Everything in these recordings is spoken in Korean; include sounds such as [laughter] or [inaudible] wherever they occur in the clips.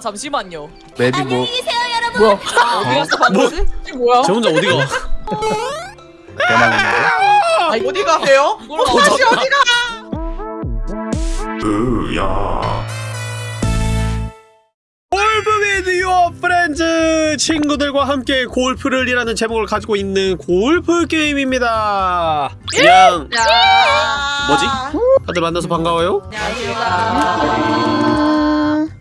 잠시만요. map이 뭐 뭐야? 어디 갔어 방금? 이게 뭐야? 저 혼자 어디가? 아니, 어디 가세요? 이걸 다시 어디 가? Golf With Your Friends 친구들과 함께 골프를 이라는 제목을 가지고 있는 골프 게임입니다. 그냥 야. 뭐지? 다들 만나서 반가워요.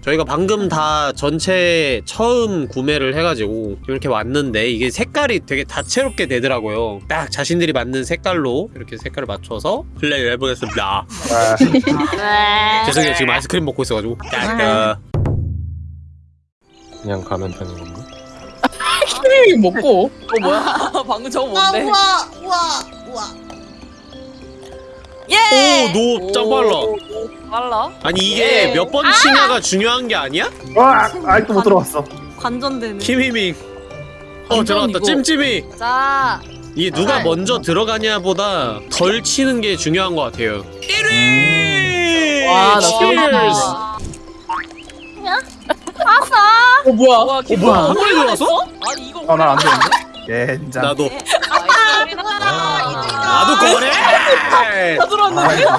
저희가 방금 다 전체 처음 구매를 해가지고 이렇게 왔는데 이게 색깔이 되게 다채롭게 되더라고요. 딱 자신들이 맞는 색깔로 이렇게 색깔을 맞춰서 플레이를 해보겠습니다. 아, 죄송해요 지금 아이스크림 먹고 있어가지고. 딱, 그냥 가면 되는 건가? 이 먹고. 어 뭐야? [laughs] 방금 저거 뭔데? 우와 우와 우와 예. 오, 너짱 빨라. 빨라? 아니 이게 예. 몇번 치냐가 중요한 게 아니야? 와! 아직도 못 들어갔어 관전되네. 키미밍. 어 들어갔다. 찜찜이. 자. 이게 누가 아. 먼저 들어가냐보다 덜 치는 게 중요한 것 같아요. 1위. 와, 나 Cheers! 어 뭐야? 와, 어 뭐야? 한 번에 들어갔어? 아니 이거 어, 난안 되는데? 젠장 나도. 아, 나도 거래. 다 들었는데? 아,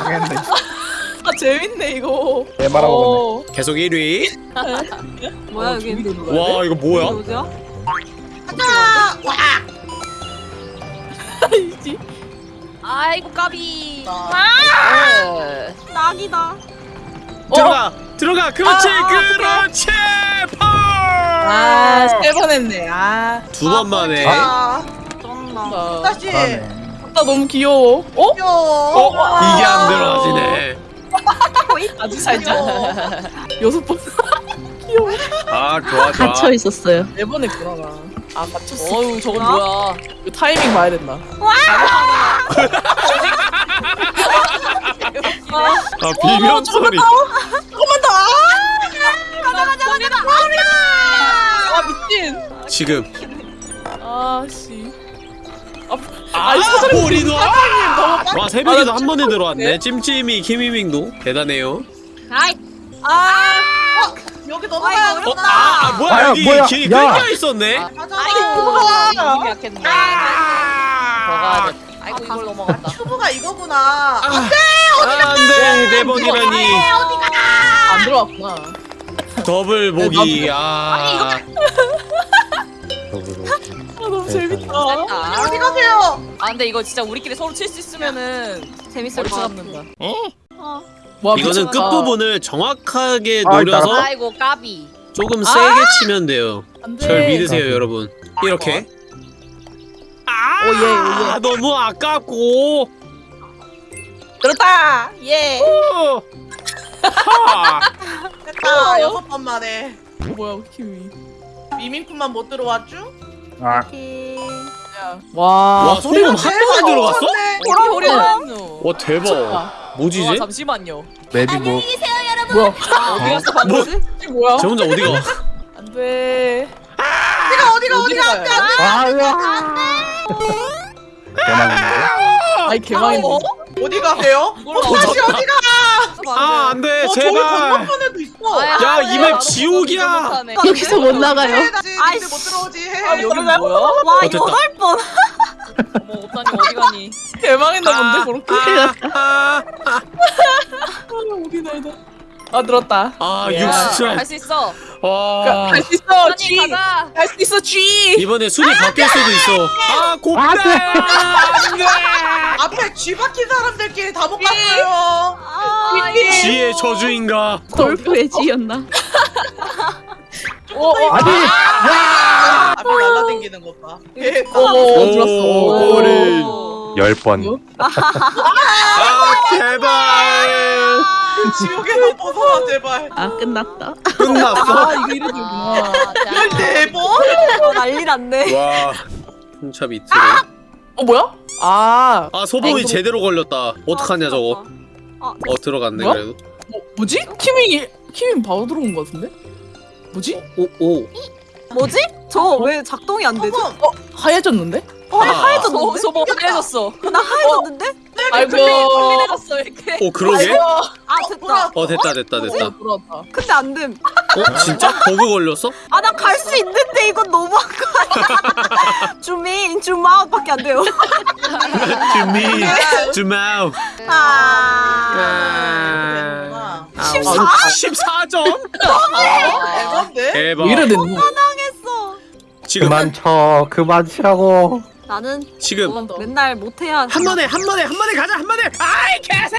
아 재밌네 이거. 개 말아먹었네 어. 계속 1위. [laughs] 뭐야 어, 여기? 와 이거 뭐야? 어디야? 아니지. 아이고 까비. 아. 낙이다. 들어가. 들어가. 그렇지. 아, 그렇지. 펄. 아세 번 했네. 아. 두번 만에. 아 쩐다. 나 다시 잘하네 너무 귀여워. 어? 귀여워 어? 이게 안 들어가지네. [laughs] 아주 살짝. 여섯 번. [laughs] 귀여워. 아 좋아 좋아. 갇혀 있었어요. 네번 했구나 나. 아 맞췄어. 어유 저건 뭐야? 이거 타이밍 봐야 된다. 아 비명 소리. 조금만 더. 가자 가자 가자. 아 미친. 지금. 아씨. 아, 볼이도 와 새벽에도 한 번에 들어왔네. 찜찜이 키미밍도 대단해요. 아이. 아. 여기 넘어가야 어, 아, 아 뭐야 여기 뭐야, 길이 야. 끊겨 있었네. 가자 이거 약했네. 아이고 이걸 넘어갔다. 큐브가 이거구나 아, 안돼 네 번이라니 안 들어왔구나. 더블 보기. 아, 아 너무 재밌다. 어디 가세요 아 근데 이거 진짜 우리끼리 서로 칠 수 있으면은 재밌을 것 같아. 잡는다. 와, 이거는 미쳤다. 끝 부분을 정확하게 아, 노려서 아이고 까비. 조금 세게 치면 돼요. 안 돼. 절 믿으세요 여러분. 이렇게. 아, 오예 오예. 너무 아깝고. 그렇다. 예. 어. [laughs] 하. 됐다 어. 여섯 번 만에 어, 뭐야 키위. 미민쿤만 못 들어왔죠? 아 와. 와 소금 한 번에 들어갔어? 어디 호리 했노? 와 대박. 뭐지 와 이제? 잠시만요. 맵이 뭐 뭐야? 어디 갔어 방금? 이게 뭐야? 저 혼자 어디 가? 안 돼. 어디가 어디가 어디가 안돼 안돼 대만인데? 아이. 어? 어디 가세요? 어, 다시 어디 가? 아 안돼 어, 저기 제발. 야, 아야, 이맵 나도 지옥이야. 여기서 못 나가요. 해야지 아이씨. 못 들어오지 아, 해 여기 뭐야? 와. 여덟 번. 어머 옵사님 어디 가니? 개망했나 본데 그렇게. 아, 아, 아, 우리 나이다. 아 들었다. 아 야. 육수철. 할수 있어. 와. 갈수 있어. G. 가자. 갈수 있어 G. 이번에 순위 바뀔 수도 있어. 아 곱대. 안돼. 앞에 쥐 박힌 사람들끼리 다 못 갔어요 아, 지의 저주인가? 골프의 지였나? 어, 어. 아니 앞에 날라다니는 것봐 어, 어, 들었어. 오, 꼬리. 오. 열 번. [laughs] 아 제발. 지옥에서 벗어나 제발 아 끝났다. 끝났어. 아 이거 이래주구나. 아, 자. 열네 번? 어, 난리 났네. 와. 풍차 밑으로. 어 뭐야? 아 아 소범이 아이고. 제대로 걸렸다. 어떡하냐 저거. 아, 어 들어갔네 뭐야? 그래도. 뭐, 뭐지? 키밍이 키밍 바로 들어온 거 같은데? 뭐지? 오 오. 뭐지? 저 왜 작동이 안 되지? 소금 하얘졌는데? 어, 나 아. 하얘졌는데? 소 소범 해줬어. 나 하얘졌는데? 네 아이고 빨리 내렸어 이렇게 오 그러게? 아 됐다. 어 됐다 됐다 됐다. 어 근데 안 됨. 어 진짜? 버그 걸렸어? 아 나 갈 수 있는데 이건 너무한 거 아니야? [laughs] 줌인 줌아웃밖에 안 돼요. [laughs] 주미 주마우. 아. 아, 14? 14점? 대박인데? 대박. 이래 당했어. 지금 그만 쳐 그만 치라고 나는 지금 맨날 못해야 한 번에 한 번에 한 번에 가자 한 번에. 아이 개새.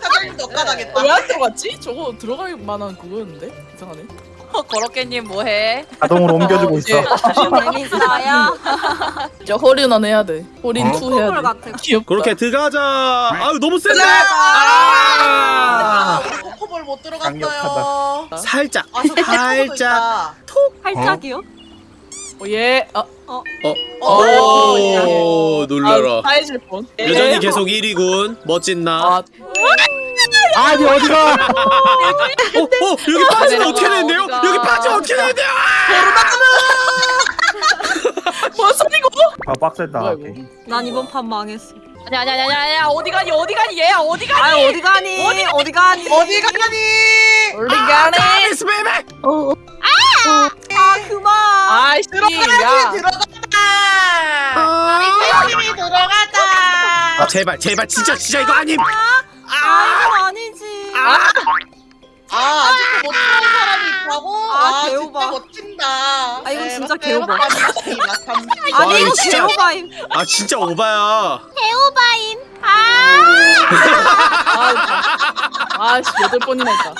사장님도 [laughs] 억까당했다. 왜안 들어갔지? 저거 들어갈 만한 그거였는데 이상하네 거렇게님 뭐해? 자동으로 옮겨주고 있어 재밌어요. [laughs] 저 홀인원 해야 돼 홀인 어? 2 해야 걸돼 같아. 귀엽다 그렇게 들어가자. 아유 너무 센데. 아, 아. 코코볼 못 들어갔어요. 강력하다. 살짝 아, 살짝. 있다. 팔짝이요? 오예 아, 어. 어, 오 놀라라. 아 사해질 뻔 여전히 계속 1위군. 멋진 나. 아 아니 어디가 어, 어, 여기 빠지면 어떻게 되는데요? 여기 빠지면 어떻게 되는데요? 뭔 소리고 아 빡셌다? 난 이번 판 망했어. 아니 아니 아니 아니 아니 어디 가니 어디 가니 얘야 어디 가니? 아 어디 가니? 어디 어디 가니? 어디 가니? 우리 가네 nice baby! 아 그만. 아이씨 들어가야지 야 들어가자. 팀이 들어가자. 아 제발 제발 진짜 진짜 이거 아님! 아 이건 아니지. 아 아직도 못 들어온 사람이 있다고? 아, 아, 개오바. 진짜 멋진다. 아, 이건 진짜 네, 개오바. 아니 이거 이거 진짜- 개오바임. 아 진짜 오바야. 개오바임. 아. [laughs] 아씨 여덟 번이나 했다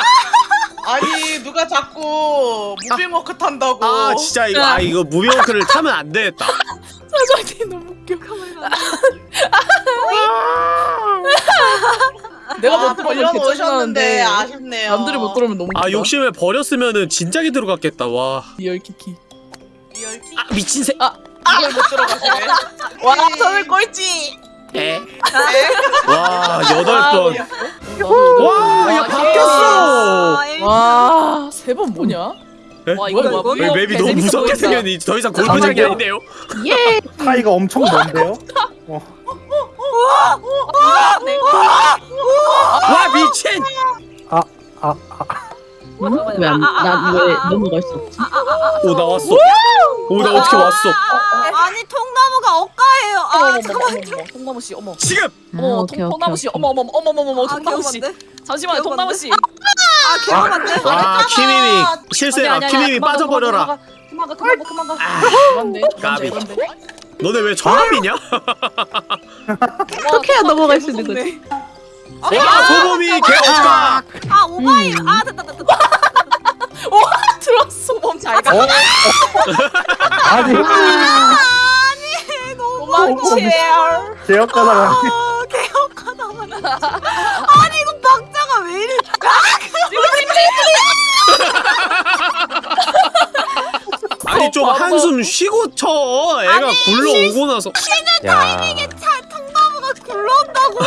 아니 누가 자꾸 무빙워크 탄다고? 아 진짜 이거 아 이거 무빙워크를 타면 안 되겠다. [laughs] 사장님 너무 웃겨 내가 아, 못 들어오면 돌려놓으셨는데 개짜증나는데 아쉽네요. 남들이 못 들어오면 너무 아 욕심을 버렸으면은 진작에 들어갔겠다. 와. real 키키 real 키- 아 미친 새. 이걸 못 들어가시네. 와 저를 꼴찌 에. 와 여덟 아, 번. 나도 와, 번 뭐냐? 와 이거 뭐야, 왜 맵이 너무 무섭게. 생겼니? 더 이상 골프장이 아닌데요? 차이가 엄청 먼데요? 와 미친! 아, 아, 왜안 난왜 넘어갈 수 없지? 오 나왔어. 오 나 어떻게 왔어? 아니 통나무가 억가예요. 아 잠깐만. 통나무 씨 어머 지금. 어머 통- 통나무 씨 어머 어머 어머 어머 어머 아 통나무 씨? 잠시만요 통나무 씨 아 개오반데? 와 키미미 실수야. 키미미 빠져버려라. 그만 가 그만 가 그만 가 아, 그만데 까비. 너네 왜 저함이냐? 어떻게 해야 넘어갈 수 있는 거지? 와 소범이 개 없다. 아 오바임. 아 됐다 됐다. 됐다. [laughs] 들었어 몸잘 가. 어? [laughs] 아니 아니 너무 아 개억하다 진짜. 아니 이거 박자가 왜 이래? 아니 좀 한숨 쉬고 쳐. 애가 굴러오고 나서. 야차 통나무가 굴러온다고.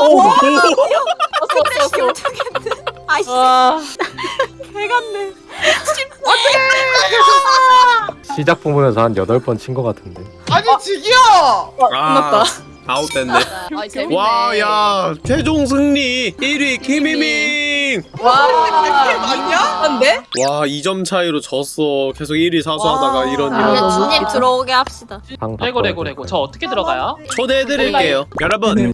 오, 오. 그래 어떻게 아이씨 와개 같네. 시작 부분에서 한 8번 친 것 같은데 아니 지기야. 아, 아웃됐네. 아 재밌네. 와, 야, 최종 승리 1위 김희민. 와? 안돼? 와, 2점 차이로 졌어. 계속 1위 사수하다가 와. 이런 이런. 주님 들어오게 합시다. 방 레고 레고 레고 저 어떻게 들어가요? 초대해드릴게요. 여러분, 네.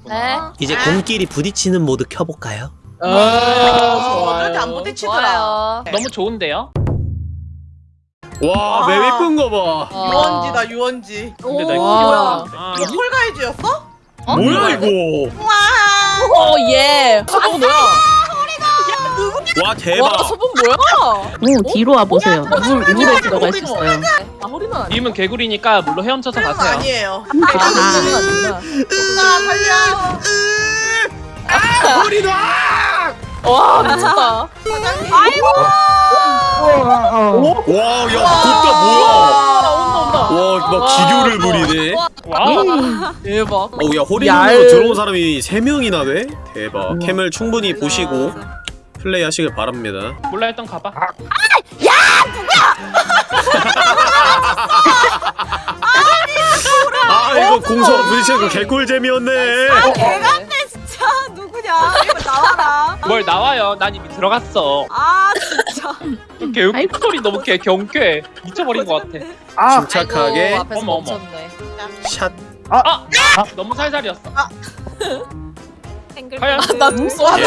이제 공끼리 부딪히는 모드 켜볼까요? 아 좋아요 부딪히더라. 좋아요. 너무 좋은데요? 와, 아. map 이쁜 거 봐. 유원지다 유원지. 근데 나 이거 와. 아, 이거 Fall Guys였어? 뭐야 이거? oh yeah 소봉 뭐야? 와, 대박. 와 소봉 뭐야? 오 뒤로 와 보세요. 물 물에 들어갈 수 있어요. 아 허리는 님은 개구리니까 물로 헤엄쳐서 가세요. 아니에요. 아 아니구나 나 살려. 우리 놔! 와 미쳤다 아이고. 와, 야, 곱다 뭐야? 아 온다 온다 와, 막 기교를 부리네. 와. 대박 어우, 야, 허리 얄. 정도로 들어온 사람이 3 명이나 돼? 대박. 캠을 충분히 보시고 플레이 하시길 바랍니다. 몰라 했던 가봐. 아 이거 공서 부딪히는 거 개꿀잼이었네. 아 개같네 진짜 누구냐 이거 나와라 뭘 나와요? 난 이미 들어갔어. 아 진짜 개웃 소리 너무 개 경쾌. 미쳐버린 것 같아. 아 침착하게 아이고, 앞에서 어머, 어머. 샷. 너무 살살이었어. [laughs] 탱글 과연? 나 눈썹 예.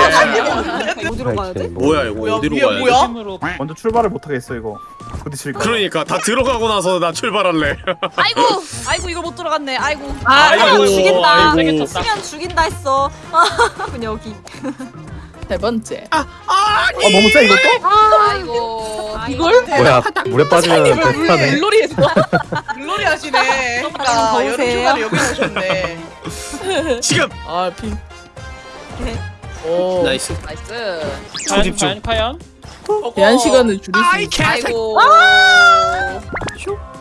어디로 가야 돼? 뭐야 이거 뭐야, 어디로 가야 돼? 뭐야? 힘으로 먼저 출발을 못 하겠어 이거 부딪힐까 그러니까 다 들어가고 나서 나 출발할래. [laughs] 아이고, 아이고 이걸 못 들어갔네. 아이고. 아이고, 죽인다. 아이고. 죽인다 했어 [laughs] 그냥 여기 세 번째. 아 너무 세 이것도? 아이고. 이걸? 뭐야 물에 빠지면 대타네 물놀이 했어. 물놀이 하시네. 좀 그러니까 여름? 휴가를 여기 오셨네. [laughs] 지금 아 핑. 오. nice. nice. 초집중. 과연 과연? 제한 시간을 줄일 수 있어. 아이고.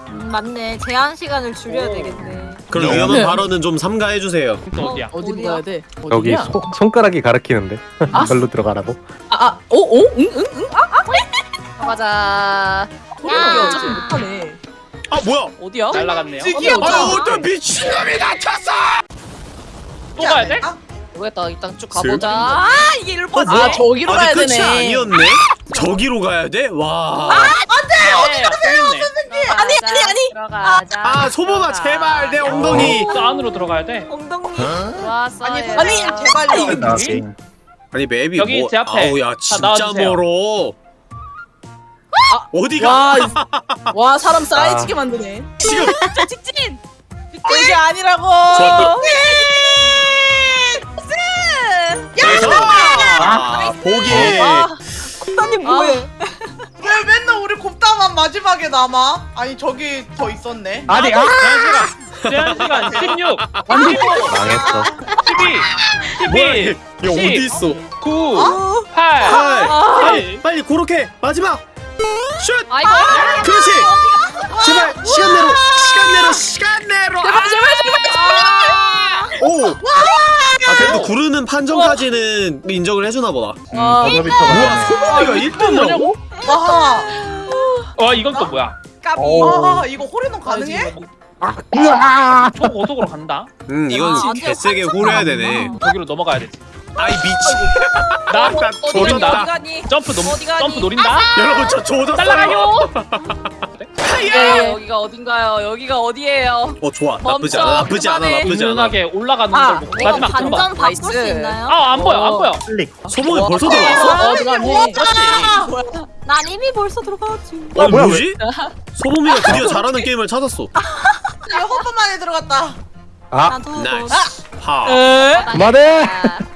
음, 맞네 제한 시간을 줄여야 되겠네 그럼 네. 위험한 발언은 좀 삼가해 주세요. 또 어디야? 어디로 어디야? 가야 돼? 여기 어디야? 손, 손가락이 가리키는데 아. 별로 들어가라고 아, 아, 오, 오, 응, 응, 응. 가자. 소리 어차피 못하네. 아 뭐야? 어디야? 날라갔네요. 어디, 어디? 아 어떤 미친놈이 다쳤어! 또 가야 돼? 모르겠다. 일단 쭉 슬- 가보자. 아, 이게 이럴 뻔. 아, 저기로 가야 아직 끝이 되네. 아니었네? 저기로 가야 돼? 와. 네, 어디 아니, 아니, 아니. 들어가자. 아 소보마 제발 내 엉덩이. 또 안으로 들어가야 돼. 엉덩이 좋았어. 아니 얘들아. 선생님 제발요. 나 게임 아니 맵이 여기 뭐 제 앞에. 아우 야 자, 진짜 나와주세요. 멀어. 어디가? 와, 이- [laughs] 와 사람 쌓여지게 만드네. 지금 직진. 이게 아니라고. 좋 콧다님 뭐해 [laughs] 왜 맨날 우리 곱다만 마지막에 남아? 아니 저기 더 있었네. 아니 아 제한 시간. 제한 시간 [laughs] 16, 망했어 12, 뭐야 11, 얘 어디 있어? 9, 8, 팔. 아. 빨리 빨리 그렇게 마지막. 슛. 아이고. 그렇지. 제발 시간 내로 시간 내로 시간 내로. 제발 제발 제발. 오. 아 그래도 구르는 판정까지는 인정을 해주나 보다. 아, 우와 소범이가 1등이라고? 뭐냐고? 와. 와 이건 또 뭐야? 까비. 오. 아 이거 호리논 가능해? 초 고속으로 간다. 음 이건 아, 개세게 후려야 되네. 저기로 넘어가야 되지. 아이 미치. 나나 어디 조졌다. 점프 가니? 점프 노린다. 여러분 저 조졌어요. 날라가요. [laughs] 네, 여기가 어딘가요? 여기가 어디예요? 어 좋아 나쁘지 멈춰, 않아 나쁘지 않아 그만해. 나쁘지 않아. 은은하게 올라가는 아, 걸 보고 이거 마지막 들어가. 반전 바꿀 수 나이스. 있나요? 아안 보여 안 보여. 클릭 소범이 와, 벌써 아, 들어갔어? 어, 들어갔네. 난 이미 벌써 들어가지 아니 뭐야, 뭐지? 소범이가 드디어 잘하는 [laughs] 게임을 찾았어. 이거 헛번 만에 들어갔다. 아 나도 나이스. 하. 에? 그만해 [laughs]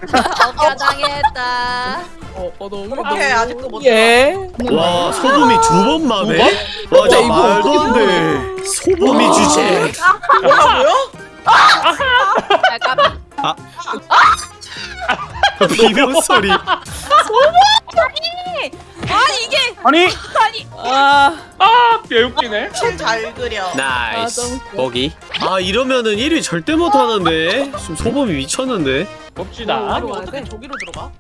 어깨 당했다. 어, 어, 너 그렇게 아직도 못 예. 와 소범이 두 번 만에? 와 진짜 말도 안 돼. 소범이 주제. 뭐라고요? 아, 까비. 비명 소리. 아니 이게 아니 아, 아 개웃기네. 잘 그려. nice. 아, 너무 웃겨. 거기. 아 이러면은 1위 절대 못 하는데. 지금 소범이 미쳤는데. 봅시다. 아니 들어가야 어떻게 돼? 저기로 들어가?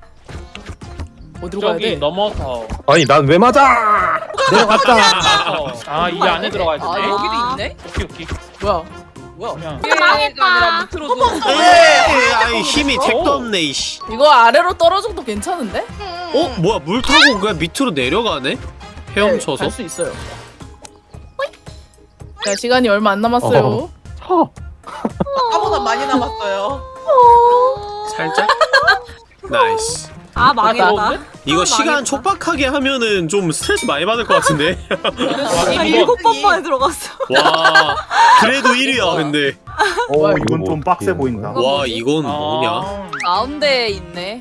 어디로 가야 저기 돼? 넘어서 아니 난 왜 맞아 내려갔다 아이 안에 들어가야 아 되네. 여기도 있네? 오케이 오케이. 뭐야? 그냥 이게 아니라 밑으로 들어. 에이, 아이 힘이 택도 없네 이씨. 이거 아래로 떨어져도 괜찮은데? 어 뭐야 물 타고 그냥 밑으로 내려가네? 헤엄쳐서? 갈수 있어요. 자, 시간이 얼마 안 남았어요. 어. 쳐 아까보다 많이 남았어요. 살짝? [laughs] nice. 아 망했다 나오는데? 이거 아, 시간 망했다. 촉박하게 하면은 좀 스트레스 많이 받을 것 같은데? [laughs] 아, 일곱 번 만에 들어갔어 와 그래도 1위야 근데 오 뭐야, 이건 좀 빡세 보인다 와? 이건 뭐냐 아, 가운데에 있네.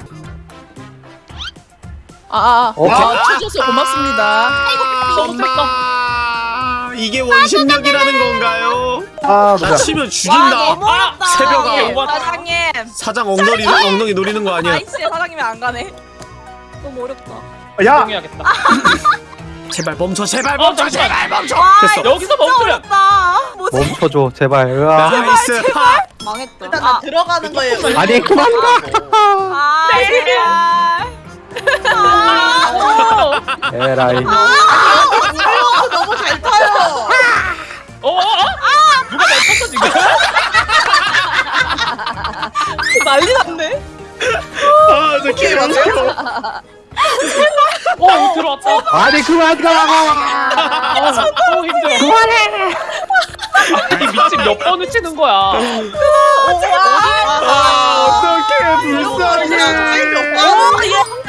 아, 아, 어? 아, 쳐줘서 고맙습니다. 엄마 이게 원심력이라는 건가요? 아나 누가 치면 와 죽인다. 너무 어렵다. 새벽아. 이게 뭐- 사장님. 사장 엉덩이 엉덩이 노리는 거 아니야? 아이씨 사장님이 안 가네. 너무 어렵다. 야! 해야겠다. [laughs] 제발 멈춰 제발 어, 멈춰 잠시만. 제발 멈춰. 와 됐어. 이거 여기서 진짜 멈추면 어렵다. 뭐지? 멈춰줘 제발. 으아. nice. 파 망했다. 일단 나 들어가는 거예요. 아니 그만 아 제발. 아, 에라이. 아, 너무 잘 타요. 어, 어, 어? 누가 날 쳤어 지금? [laughs] 난리 났네. 아저 게임 안 해요 어 들어왔다. 아니 그만 가라고 어 힘들어. 그만해. 이 미친 몇 번을 치는 거야. 아 어떡해 불쌍해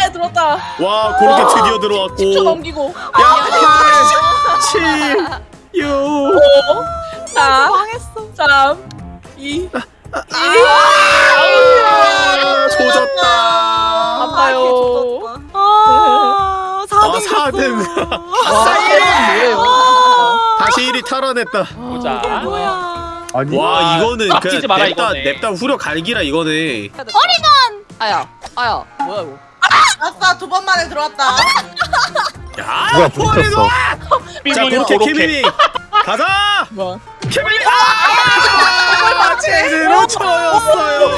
어, 들었다. 와 그렇게 드디어 10초 들어왔고 넘기고. 야 7 6 4, 망했어. 3, 2, 조졌다 아파요. 아, 4등. 아 4등 뭐예요? 다시 1위 탈환했다 보자. 뭐야. 아니 와 이거는 아, 그 마라, 냅다 이거네. 냅다 후려 갈기라 이거네 아야 아야 뭐야 이거 아싸 두 번 만에 들어왔다. 야 뭐야 부딪혔어 [laughs] 자 삐삐 그렇게. 케빈이 가자 뭐? 케빈이 아 제대로 쳐였어요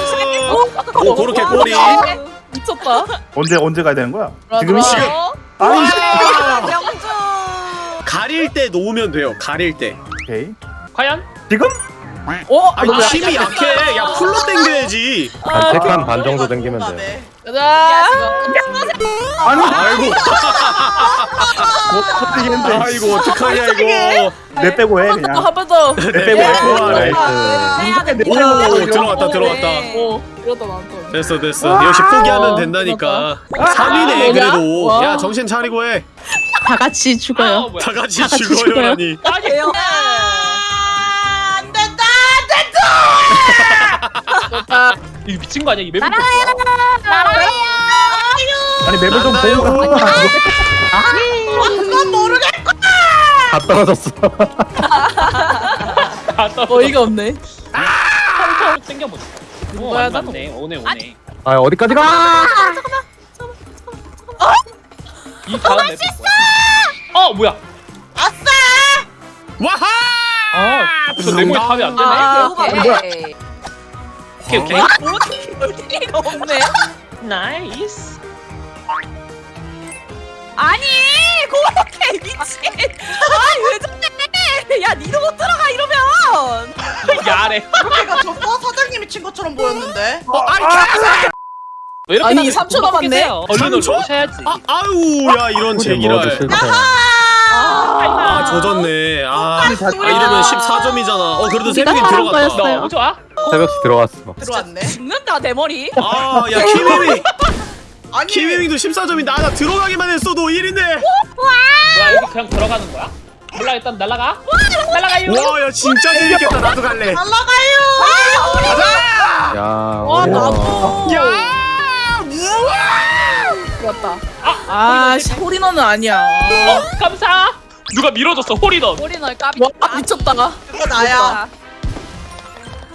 오 그렇게 꼬리 미쳤다. 언제 언제 가야 되는 거야? 지금. 지금. 아니 명주. 가릴 때 놓으면 돼요 가릴 때 오케이 과연? 지금? 어? 아니 힘이 약해. 야 full로 당겨야지. 한 3칸 반 정도 당기면 돼 가자. 아니 아이고. 못 터뜨리겠는데 아이고 어떡하냐 이거. 내 빼고 해또 그냥. 한번 더. 내 빼고 해. 빼고 하래. nice. 오 들어갔다 들어갔다. 오, 이러다 나왔다. 됐어 됐어. 역시 포기하면 된다니까. 3위네 뭐냐? 그래도. 와. 야 정신 차리고 해. 다다 같이 죽어요. 뭐야? 같이 죽어요라니. 아니 대요. 아, 이 미친 거 아니야? 이 맵이 아니 맵을 좀. 보고 가 그건 모르겠. 다 떨어졌어 다 어이가 없네. 털털 땡겨보자. 오 뭐야. 맞네. 오네 오네. 아 어디까지 가이 다음 map. 어 뭐야? 아싸. 와하 아, 저 네모에 답이 안 되네. 아, 오케이 오케이 오케이. 없네. nice. 아니, 그렇게 미친. 아니, 왜 저래? 야, 니도 못 들어가, 이러면. 야래. 그렇게가 졌어? 사장님이 친 것처럼 보였는데. 왜 이렇게 아니, 다들 3초 못 먹게 남았네. 얼른? 오셔야지. 아, 아유 야 이런 제기랄 실패 아 조졌네 아, 아 이러면 14점이잖아 어 그래도 세 명이 들어갔다 너무 좋아. 새벽시 들어왔어 들어왔네. 죽는다, 내 머리. 아 야 키미미 [laughs] 아니. 키미미도 14점인데 나 들어가기만 했어도 1인데 뭐야 여기 그냥 들어가는 거야? 몰라 일단 날라가. 날라가요. 와 야 진짜 재밌겠다 나도 갈래 날라가요. 야 와, 나도. 야 들었다. 아, 씨, 홀인원은 아니야. 어 감사. 누가 밀어줬어 홀이던. 꼬리널 까비 와, 미쳤다. 그거 나야.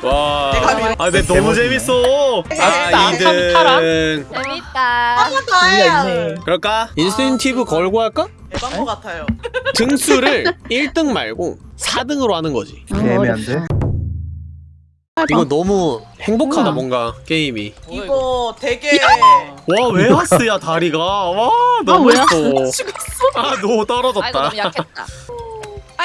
와, 아, 근데 너무 재밌어. 아, 2등. 재밌다 한번 더 해요. 그럴까? 인센티브 걸고 할까? 에반거 같아요. [laughs] 등수를 1등 말고 4등으로 하는 거지. 애매한데 이거 너무 행복하다, 뭔가, 게임이. 이거 되게 와, 웨하스야, 다리가. 와, 너무 왜 예뻐. [laughs] 아, 너 아이고 떨어졌다. 너무 약했다 [laughs]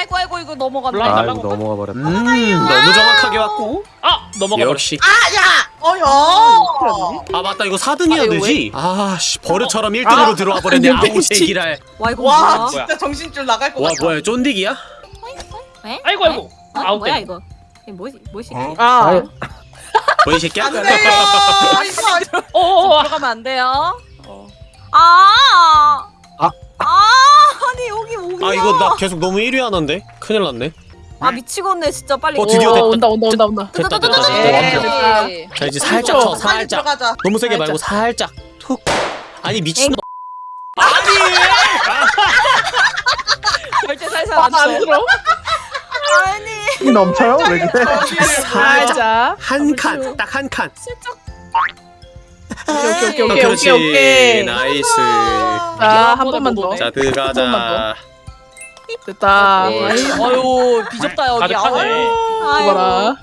아이고 아이고 이거 몰라. 아이고 넘어가 버렸다 음, 너무 정확하게 왔고. 아 넘어가. 역시. 아야. 어여. 아, 맞다. 이거 4등 해야 아, 이거 되지? 아, 씨, 버릇처럼 1등으로 들어와 버렸네. 아우. 제기랄. 와, 이거 와 뭐야? 진짜 정신줄 나갈 것 와, 같아. 뭐야, 쫀디기야? 아이고 아이고. 어? 아웃 뭐야, 땡. 이거? 뭐지? 뭐지? 아, 뭐이 [laughs] 새끼야? 안돼. 아이고. [laughs] 어. 들어가면 안 돼요 아! 아. 아, 아니, 여기 오기 아, 이거 나 계속 너무 1위 하는데? 큰일 났네. 아, 미치겠네, 진짜. 빨리. 어, 드디어 오, 됐다. 온다 온다 온다 온다. 됐다, 됐다, 됐다. 예. 자, 이제 살짝 쳐, 빨리 살짝. 들어가자. 너무 세게 말고 살짝 툭 아니 미친 아니 [laughs] 절대 살살 아, 안안 쳐. 들어. 아니. 넘쳐요? 왜 그래? 살짝 살짝. 한 칸 딱 한 칸 오케이 오케이 어, 오케이 그렇지 오케이 오케이. nice 자, 한 번만 더. 자 들어가자 됐다. 네. 아이, 어유 비좁다 여기 가득하네. 죽어라.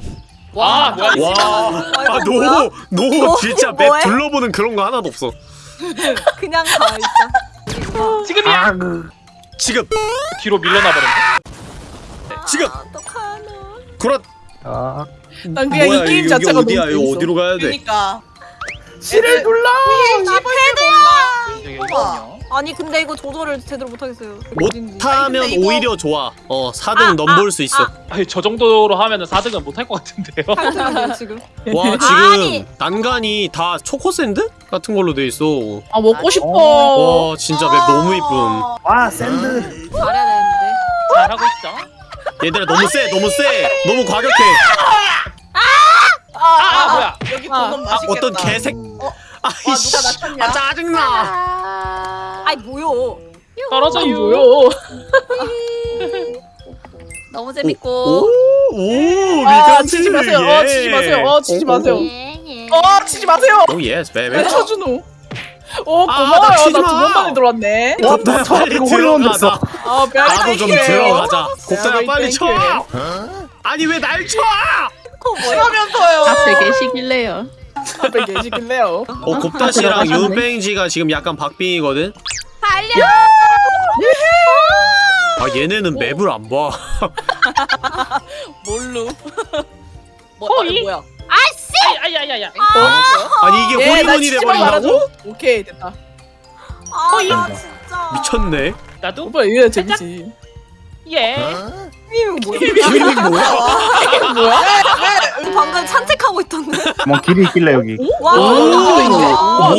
아 뭐야 이거. 와아너 너 진짜 map 뭐해? 둘러보는 그런 거 하나도 없어 [laughs] 그냥 가, 진짜. 지금이야. 지금 뒤로 밀려나 버렸네. 지금 아, 어떡하노. 구라 아난 그냥 뭐야 이 게임 자체가 어디야 너무. 어디로 가야 돼 그러니까 C를 눌러. 우와. 이거요. 아니 근데 이거 조절을 제대로 못하겠어요. 못하면 이거- 오히려 좋아 어 4등 아, 넘볼 수 있어 아 니 저 정도로 하면 은 4등은 못할 것 같은데요. [laughs] 8등이에요 지금. [laughs] 와 [laughs] 지금 아니. 난간이 다 초코 샌드 같은 걸로 돼 있어 아 먹고 싶어. 와 진짜 맵 너무 이쁨 와 샌드. 잘해야 되는데. 잘하고 있죠. 얘들아 너무 세 너무 세 너무 과격해 아, 뭐야? 여기 아, 보는 아 맛있겠다. 어떤 개색 와 아이씨 누가 낮췄냐? 아 짜증나 아이 뭐요? 떨어져요. 뭐요? [laughs] 너무 오, 재밌고. 오, 아 미카치, 치지 마세요. 어 치지 마세요. 어 치지 마세요. 어 치지 마세요. 오 yes 왜 쳐주노? 어 아, 고마워요. 나 치지 나 마. 두번 만에 들어왔네. 와, 곱다야 나 빨리. 들어가자 아 나도 좀 들어가자 Very 빨리 쳐. 아니 왜 날 쳐? 싫으면서요. 앞에 계시길래요. 앞에 계시길래요. 어 곱다 씨랑 윤뱅지가 지금 약간 박빙이거든 달려. 아 얘네는 map을 안봐 뭘로? 뭐, 호이? 아, 뭐야? 아야야야야. 아니 이게 예, 나 호리몬이 돼버린다고? 오케이 됐다. 아, 나 진짜. 미쳤네 나도 오빠 이래 재밌지. 예. 이거 뭐야? [laughs] 김민민 뭐야? 뭐야? 방금 산책하고 있던데. 뭐 길이 있길래 여기. 와. 오. 와.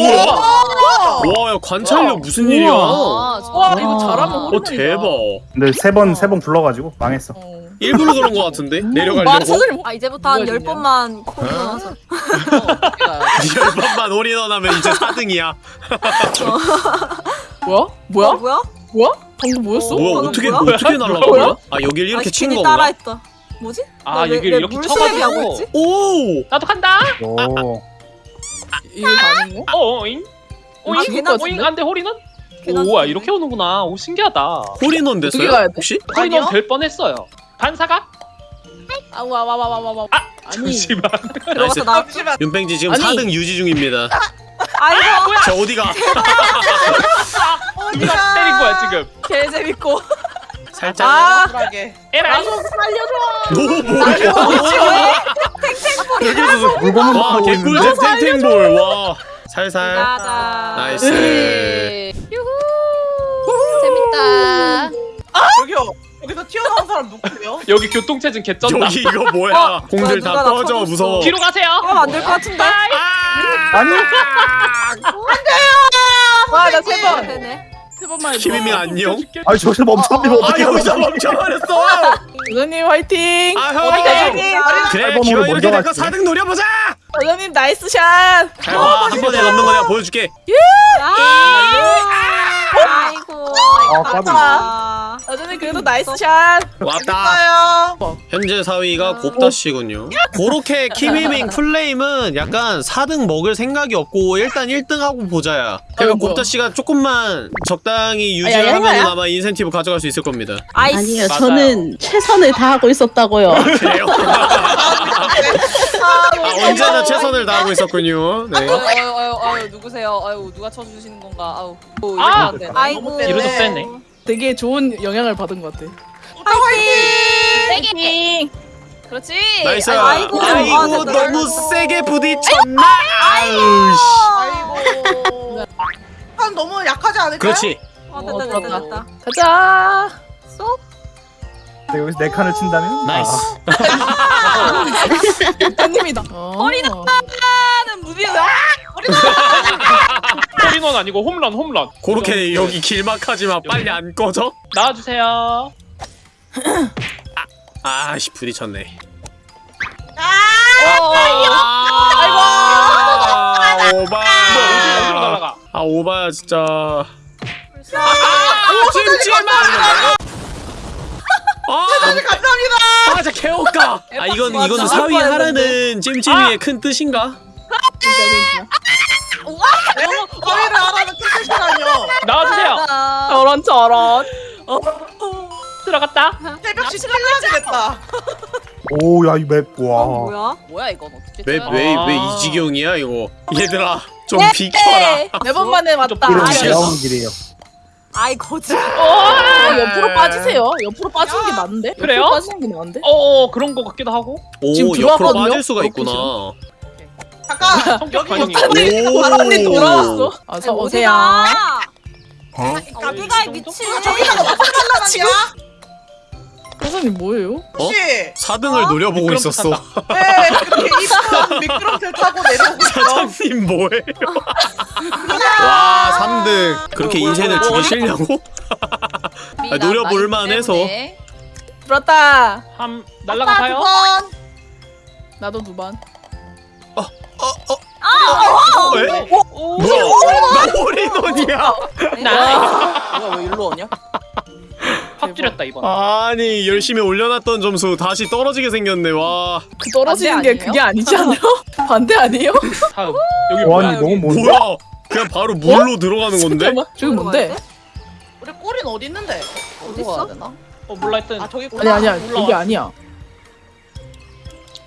우와 와야 관찰력 무슨 일이야 어 와, 와 이거 잘하면 호르몬이다. 대박 근데 세 번 세 번 불러가지고 망했어. 어. 일부러 그런 거 같은데? 말 내려가려고? 아 이제부터 한 뭐가 열 있냐? 번만 콜 나와서. 열번만 올인원 하면 이제 4등이야 [laughs] 뭐야? 뭐야? 뭐야? 뭐야? 방금 뭐였어? 뭐야 어떻게 뭐야? 어떻게 [laughs] 날라간? 거야? 아 여길 이렇게 아, 친 괜히 건가? 따라했다. 뭐지? 아나 왜- 여기 왜 이렇게 쳐가지고. 있지? 오! 나도 간다. 오. 이게 가능해? 어, 오잉. 아, 오잉. 안돼 호리는? 걔나 오와. 이렇게 오는구나. 오 신기하다. 홀인원 됐어요? 혹시? 호리는 아니요? 될 뻔했어요. 반사가? 아와와와와와와 아 아니 잠시만. 들어가서 나. 잠시만. 윤팽지 지금 아니. 4등 유지 중입니다 아이고. 저 어디가? 누가 때린 거야 지금? 개 재밌고. 살짝 아. 에라이. 오 뭐야 여기서 물건만 와 하고 있는데. 개꿀잼 탱탱볼 와 살살 가자. nice 유후. 재밌다. 여기요. 여기서 튀어나온 사람 누구예요? [laughs] 여기 교통체증 개쩐다. 여기 이거 뭐야 공들 누가 다나 꺼져. 무서워 뒤로 가세요. 이러면 안될 것 같은데. 아니 와나 세 번. 되네. 세 번만 해줘. 김희민 안녕 아니 저기서 멈춰버리면 아 어떡해. 여기서 멈춰버렸어 여자님 화이팅. 아 형 화이팅. 그래 앨범으로 기왕 이렇게 먼저 될거 갔지. 4등 노려보자 여자님 nice shot. 잘봐한 번에 넘는 거 내가 보여줄게 아이고. 아. 아. 여자님 그래도 nice shot. 왔다. 현재 4위가 곱다씨군요 그렇게 키미밍 플레임은 약간 4등 먹을 생각이 없고 일단 1등하고 보자야 그리고 아이고. 곱다씨가 조금만 적당히 아야, 유지를 야, 하면 야. 아마 인센티브 가져갈 수 있을 겁니다. 아니요, 맞아요. 저는 최선을 다하고 있었다고요. 그래요? [laughs] 아, 언제나 최선을 다하고 있었군요 네. 아유 아유 아유 아유 누구세요? 아유 누가 쳐주시는 건가? 아유. 아! 아이고. 이러도 뺐네. 되게 좋은 영향을 받은 것 같아. 세게. 그렇지. nice 아이고. 아이고, 아, 진짜 너무. 세게 부딪혔나 아유 아이고. 한 너무 약하지 않을까요? 그렇지 아, 됐다 됐다 그렇다. 됐다. 가자. 쏙. 근데 여기서 네 칸을 친다면? 나이스 대님이다. 허리다. 하는 무비가. 호리는 아니고 홈런 홈런. 그렇게 여기 길막하지 마 빨리 안 꺼져? 나와주세요. 아씨 부딪혔네 어, 아이고 오바 날아가? 아 오바야 진짜 아 찜찜 아아 감사합니다. 아, 진짜 개옷가. 아, 이건. 이거는 사위 하라는 찜찜이의 큰 뜻인가? 저희를 알아서 끝이시라뇨. 나와주세요. 저런 저런. 들어갔다. 새벽 시킬해야 되겠다. 오 야 이맵 어, 와. 뭐야? 뭐야 이건 어떻게? 왜 쳐요? 왜왜 아. 이 지경이야 이거? 얘들아 좀 비켜라. 네번 만에 왔다. 좀 아, 좀 나오는 길이에요. 아이 거짓. 어, 옆으로 빠지세요. 옆으로 빠지는 게 맞는데? 그래요? 옆으로 빠지는 게 나은데? 어어 그런 거 같기도 하고. 오 지금 옆으로 들어왔거든요? 빠질 수가 있구나. 잠깐 [laughs] 성격 여기. 못하네 바람이 돌아왔어. 아, 저 오세요. 어디가 미친. 저기다가 무슨 말라가냐 선생님 뭐예요? 혹시 4등을 노려보고 미끄럼틀 있었어. 왜 그렇게 이쁜 미끄럼틀 타고 내려오고 있어 사장님 뭐해요? 와 3등 그렇게 인생을 주기 싫냐고? 아, 노려볼만 해서. 들었다. 함 날라가 봐요. 두번 나도 두 번. 왜? 오. 뭐야? 나 홀인원이야. 나 뭐야 왜 일로 오냐? [laughs] 확 줄였다 이번. 아니 열심히 올려놨던 점수 다시 떨어지게 생겼네 와. 그 떨어지는 게 그게 아니지 않아요? [laughs] 반대 아니에요? 다음 여기 와, 뭐야? 니 너무? 뭐야? 그냥 바로 물로 들어가는 건데? 잠깐만. 저기 뭔데? 우리 꼬리는 어디 있는데 어디로 가야 되나? 어 몰라 했던 아 저기 아니 있구나 아니야. 올라와. 여기 아니야.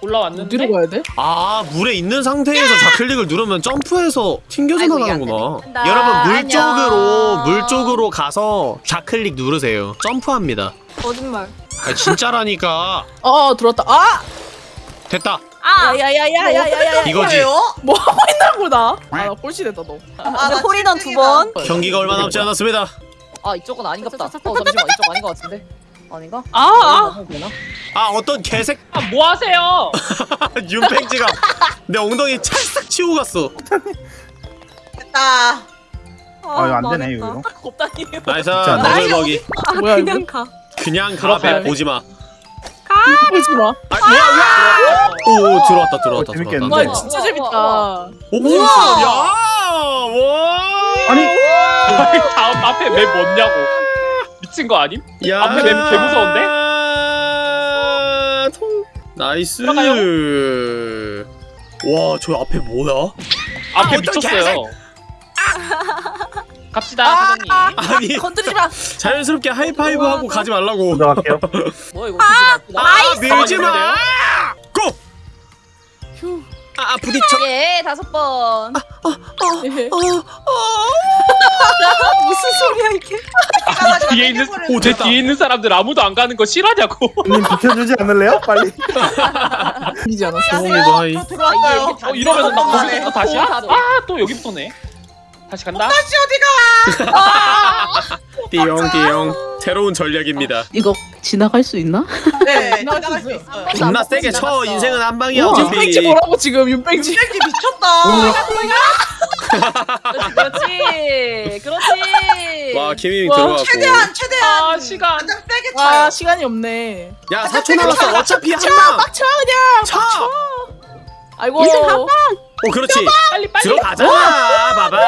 올라왔는데. 어디로 가야 돼? 아 물에 있는 상태에서 좌클릭을 누르면 점프해서 아이고, 이게 안 나가는구나. 여러분 물. 쪽으로 물 쪽으로 가서 좌클릭 누르세요. 점프합니다. 거짓말. 아 진짜라니까. 어, 어 들었다. 아! 됐다. 아. 야야야야야야야. 이거지. 뭐 하고 있나 보다. 아, 나 꼴찌 됐다 너. 아, 나 홀인원 두 칠등이다. 번. 경기가 얼마 남지 않았습니다. 아 이쪽은 아닌갑다. 어 잠시만 이쪽 아닌 것 같은데. 아닌가? 아, 아. 아. 되나? 아 어떤 개색 아 뭐 하세요? [laughs] 윤팽지가 내 엉덩이 찰싹 치고 갔어. 됐다 아 이거 안 되네 이거. [laughs] 곱다니에요. 나이스 않아? 너글먹이. 아 뭐야, 그냥? 가. 그냥 들어가야 가배 돼? 보지 마. 보지 마. 아? 오 들어왔다 들어왔다 어, 들어왔다. 와, 네. 진짜 와, 재밌다. 와, 오 우와! 야 와. 아니 다음 앞에 map 뭐냐고. 미친 거 아님? 야 앞에 map 개 무서운데? 통. nice. 들어가요. 와, 저 앞에 뭐야? 앞에 미쳤어요. [laughs] 갑시다 사장님. 아니, 건드리지 마. 자연스럽게 하이파이브 하고 가지 말라고. 들어갈게요. [laughs] 뭐야 이거 아프다. 아, 밀지 마. 고. 휴. 아, 아, 부딪혀. 예 다섯 번. 예. [laughs] 무슨 소리야 이게? 뒤에 있는 오, 제 됐다. 뒤에 있는 사람들 아무도 안 가는 거 싫어하냐고. 님 비켜주지 않을래요? 빨리. [laughs] 이지 않았어. 소홍이도 하이. 또 들어왔어요 어 이러면 나 가네. 거기서 또 다시야? 다 돼. 아또 여기부터네. 다시 간다. 다시 어디가 [laughs] 띠용, 띠용. 새로운 전략입니다. 이거 지나갈 수 있나? 네 지나갈 지나갈 수 있어요. 있어요 존나 세게 쳐. 인생은 한 방이야. 윤백지 뭐라고 지금 윤백지. 새끼 미쳤다 [laughs] 그렇지 그렇지. 와, 김이 와, 들어갔고. 최대한 최대한 아 시간. 가장 세게 아 차요 시간이 없네. 야, 4초 남았어. 어차피 한 방. 빡쳐 그냥. 차. 아이고. 인생 한 오, 그렇지. 빨리 빨리. 들어가자, 바바.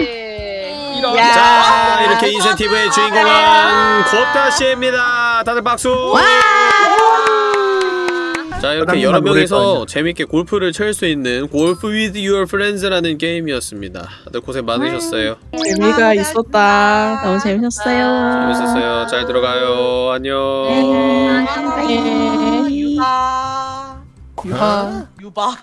예. 이런. 야. 자, 이렇게 인센티브의 주인공은 고따 씨입니다. 다들 박수. 자, 이렇게 여러 명이서. 재밌게 골프를 칠 수 있는 골프 with your friends라는 게임이었습니다. 다들 고생 많으셨어요. 재미가 있었다. 너무 재밌었어요. 재밌었어요. 잘 들어가요. 안녕. 네. 유바 유하. 유바